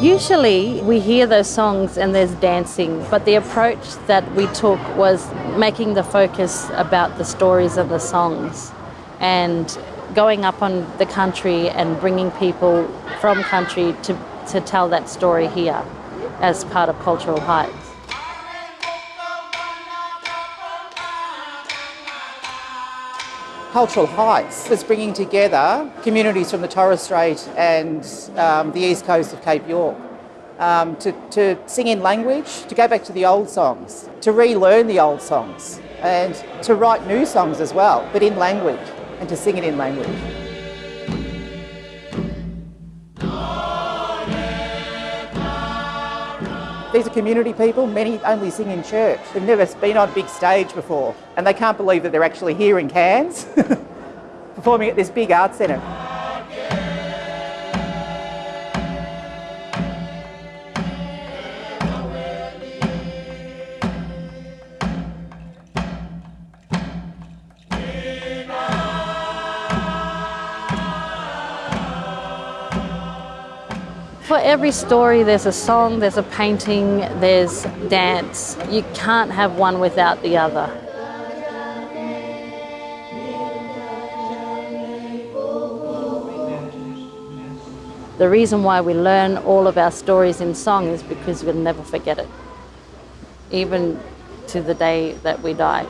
Usually we hear those songs and there's dancing, but the approach that we took was making the focus about the stories of the songs and going up on the country and bringing people from country to, to tell that story here as part of Cultural Heights. Cultural Heights was bringing together communities from the Torres Strait and um, the east coast of Cape York um, to, to sing in language, to go back to the old songs, to relearn the old songs and to write new songs as well, but in language and to sing it in language. These are community people, many only sing in church. They've never been on a big stage before and they can't believe that they're actually here in Cairns performing at this big art centre. For every story, there's a song, there's a painting, there's dance. You can't have one without the other. The reason why we learn all of our stories in song is because we'll never forget it, even to the day that we die.